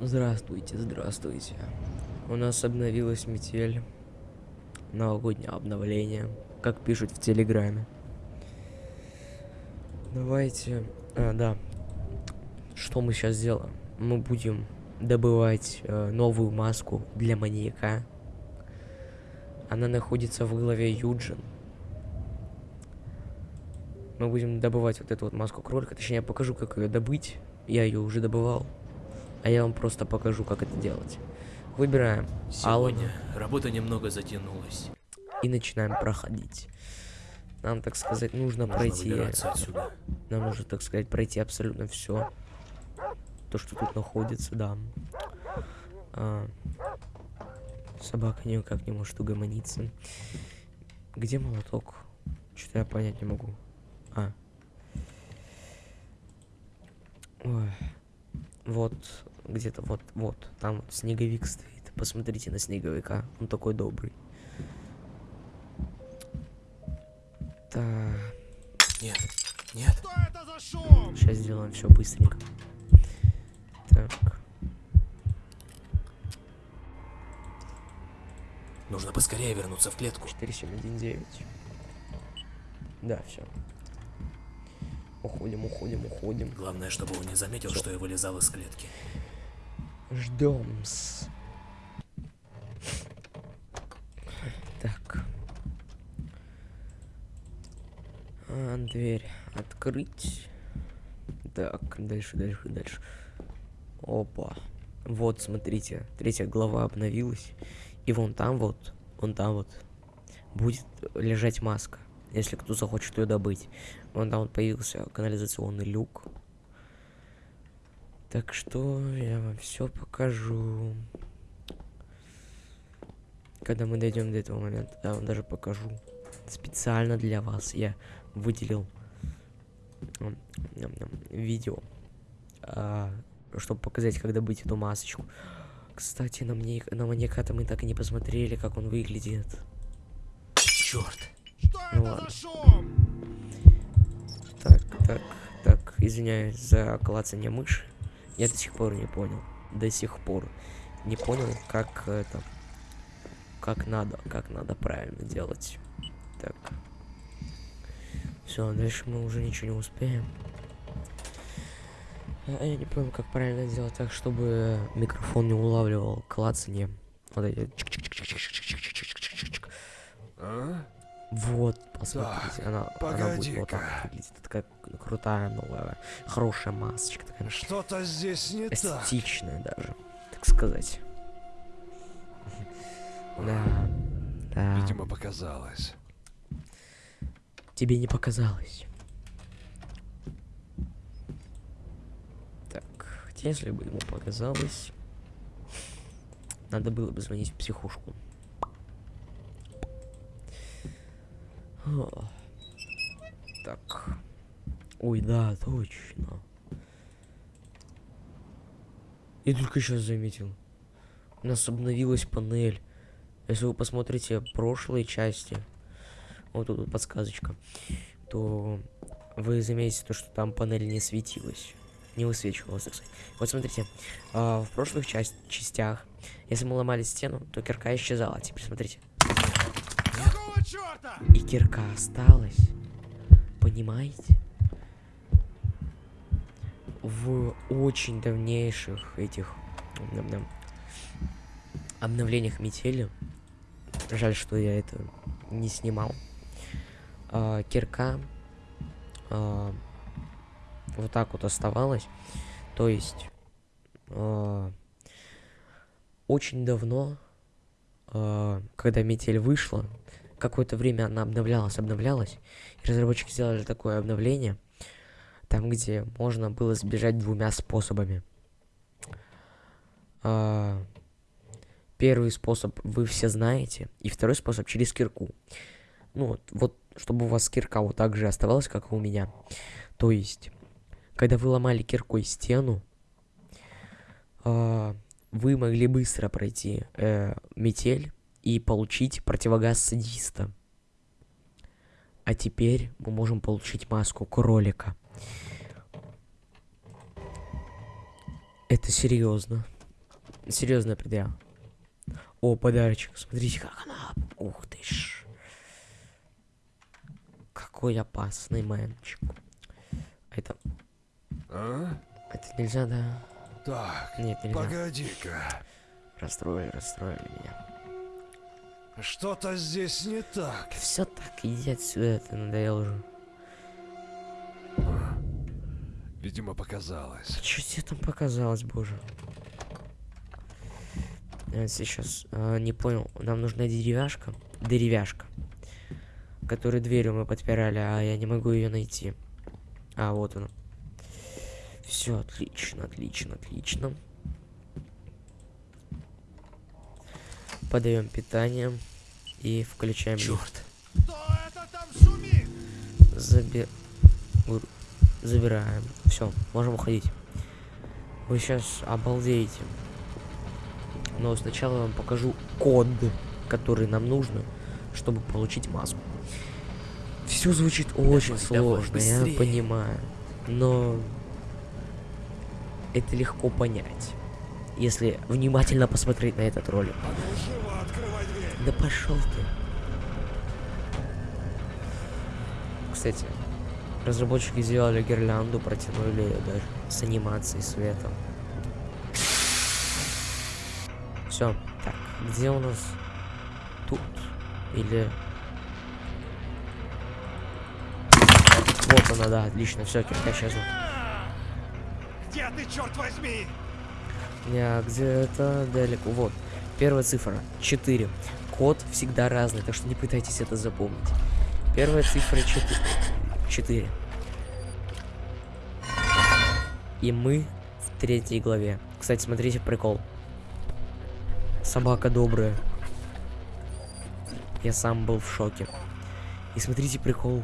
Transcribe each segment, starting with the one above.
Здравствуйте, здравствуйте. У нас обновилась метель. Новогоднее обновление, как пишут в Телеграме. Давайте... А, да. Что мы сейчас сделаем? Мы будем добывать э, новую маску для маньяка. Она находится в голове Юджин. Мы будем добывать вот эту вот маску кролика. Точнее, я покажу, как ее добыть. Я ее уже добывал. А я вам просто покажу, как это делать. Выбираем Сегодня работа немного затянулась. и начинаем проходить. Нам, так сказать, нужно, Нужно пройти. отсюда. Нам нужно, так сказать, пройти абсолютно все. То, что тут находится, да. А, собака никак не может угомониться. Где молоток? Что-то я понять не могу. А. Ой. Вот, где-то вот, вот, там вот снеговик стоит. Посмотрите на снеговика, он такой добрый. Так. Нет, нет. Сейчас сделаем все быстренько. Так. Нужно поскорее вернуться в клетку. 4719. Да, все. Уходим, уходим, уходим. Главное, чтобы он не заметил, Всё. что я вылезал из клетки. Ждем-с. Так. А, дверь открыть. Так, дальше, дальше, дальше. Опа. Вот, смотрите, третья глава обновилась. И вон там вот, вон там вот, будет лежать маска. Если кто захочет ее добыть. Вон там появился канализационный люк. Так что я вам все покажу. Когда мы дойдем до этого момента, я вам даже покажу. Специально для вас я выделил видео, чтобы показать, как добыть эту масочку. Кстати, на, мне, на маньяка-то мы так и не посмотрели, как он выглядит. Черт! Что ну это ладно. за шум? Так, так, так, извиняюсь за клацание мыши. Я до сих пор не понял. До сих пор не понял, как это... Как надо, как надо правильно делать. Так. Все, дальше мы уже ничего не успеем. А, я не понял, как правильно сделать так, чтобы микрофон не улавливал клацание. Вот эти... А? Вот, посмотрите, она, она будет вот так выглядит. Такая крутая, новая, хорошая масочка, такая Что-то здесь не так. эстетичная даже, так сказать. Да, да, Видимо, показалось. тебе не показалось. Так, хотя если бы ему показалось, надо было бы звонить в психушку. Так. Ой, да, точно. Я только сейчас заметил. У нас обновилась панель. Если вы посмотрите прошлые части, вот тут подсказочка, то вы заметите то, что там панель не светилась. Не высвечивалась, так. Вот смотрите, а, в прошлых часть, частях, если мы ломали стену, то кирка исчезала. Теперь смотрите. И кирка осталась. Понимаете? В очень давнейших этих обновлениях метели. Жаль, что я это не снимал. а, кирка а, вот так вот оставалась. То есть а, очень давно, а, когда метель вышла, какое-то время она обновлялась, обновлялась. И разработчики сделали такое обновление, там, где можно было сбежать двумя способами. А, первый способ вы все знаете, и второй способ через кирку. Ну вот, вот, чтобы у вас кирка вот так же оставалась, как и у меня. То есть, когда вы ломали киркой стену, а, вы могли быстро пройти э, метель и получить противогаз садиста. А теперь мы можем получить маску кролика. Это серьезно. Серьезная предъява. О, подарочек. Смотрите, как она. Ух ты ж. Какой опасный мальчик. Это, А? это нельзя, да? Так, Нет, нельзя. погоди-ка. Расстроили, расстроили меня. Что-то здесь не так. Все так, иди отсюда, ты надоел уже. Видимо, показалось. Что тебе там показалось, боже? Я сейчас а, не понял. Нам нужна деревяшка. Деревяшка. Которую дверью мы подпирали, а я не могу ее найти. А, вот она. Все, отлично, отлично, отлично. Подаем питание и включаем. Черт. Заби... Забираем. Все, можем уходить. Вы сейчас обалдеете. Но сначала я вам покажу код, который нам нужно, чтобы получить маску. Все звучит очень давай, сложно, я быстрее. понимаю. Но это легко понять, если внимательно посмотреть на этот ролик. Да пошел ты. Кстати, разработчики сделали гирлянду, протянули ее даже с анимацией света. Все, так, где у нас тут или вот она, да, отлично, все, кирка исчезла. Где ты, черт возьми? Я где-то далеко. Вот. Первая цифра 4. Код всегда разный, так что не пытайтесь это запомнить. Первая цифра 4. 4. И мы в третьей главе. Кстати, смотрите прикол. Собака добрая. Я сам был в шоке. И смотрите прикол.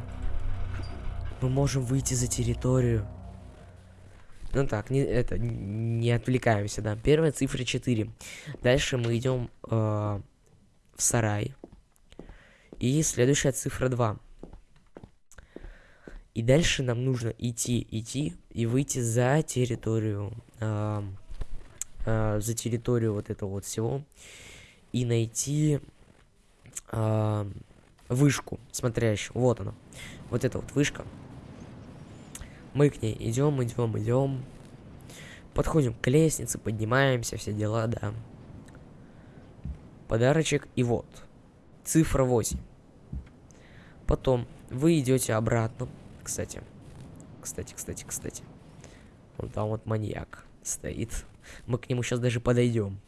Мы можем выйти за территорию. Ну так, не, это, не отвлекаемся, да. Первая цифра 4. Дальше мы идем э, в сарай. И следующая цифра 2. И дальше нам нужно идти, идти и выйти за территорию. э, э, за территорию вот этого вот всего. И найти э, вышку смотрящую. Вот она. Вот эта вот вышка. Мы к ней идем, идем, идем. Подходим к лестнице, поднимаемся, все дела, да. Подарочек, и вот. Цифра 8. Потом вы идете обратно. Кстати. Кстати, кстати, кстати. Вон там вот маньяк стоит. Мы к нему сейчас даже подойдем.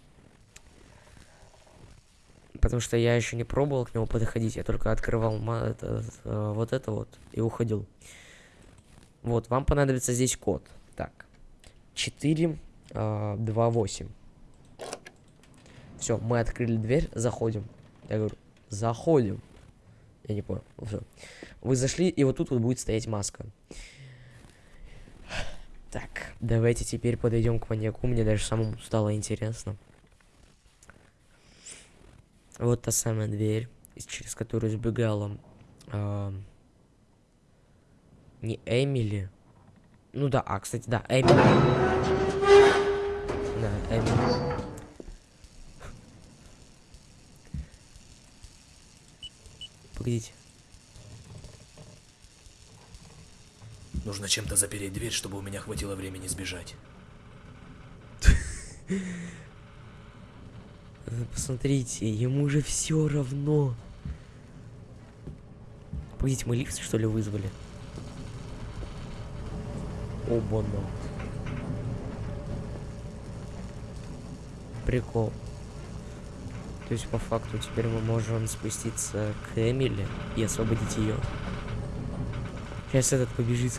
Потому что я еще не пробовал к нему подходить, я только открывал это, э, вот это вот и уходил. Вот, вам понадобится здесь код. Так. 4, 2, 8. Все, мы открыли дверь, заходим. Я говорю, заходим. Я не понял. Все. Вы зашли, и вот тут вот будет стоять маска. Так, давайте теперь подойдем к маньяку. Мне даже самому стало интересно. Вот та самая дверь, через которую сбегала а, не Эмили. Ну да, а, кстати, да, Эмили. Да, Эмили. Погодите. Нужно чем-то запереть дверь, чтобы у меня хватило времени сбежать. Вы Посмотрите, ему же все равно. Погодите, мы лифт что ли вызвали? Оба Прикол. То есть по факту теперь мы можем спуститься к Эмили и освободить ее. Сейчас этот побежит.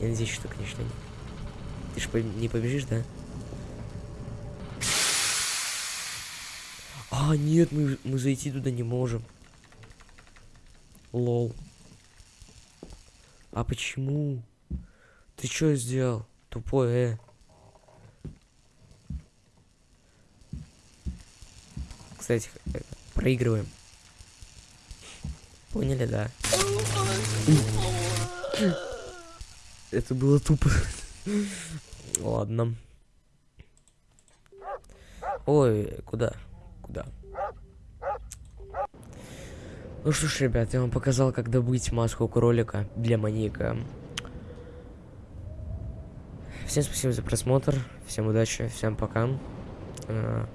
Я надеюсь, что, конечно, не. Ты же не побежишь, да? А, нет, мы, мы зайти туда не можем. Лол. А почему? Ты что сделал? Тупой, э. Кстати, э, проигрываем. Поняли, да? Это было тупо. Ладно. Ой, куда? Куда? Ну что ж, ребят, я вам показал, как добыть маску кролика для маньяка. Всем спасибо за просмотр, всем удачи, всем пока. А,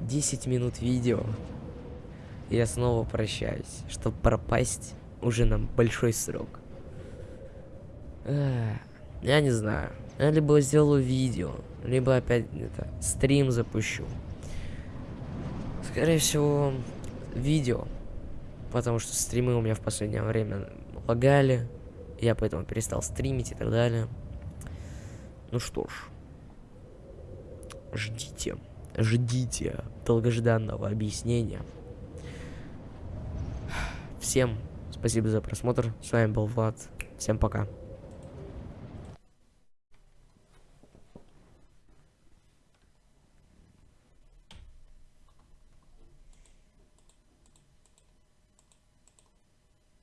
10 минут видео. Я снова прощаюсь, чтобы пропасть уже на большой срок. Эх, Я не знаю. Я либо сделаю видео, либо опять это стрим запущу. Скорее всего, видео. Потому что стримы у меня в последнее время лагали. Я поэтому перестал стримить и так далее. Ну что ж. Ждите. Ждите долгожданного объяснения. Всем спасибо за просмотр. С вами был Влад. Всем пока.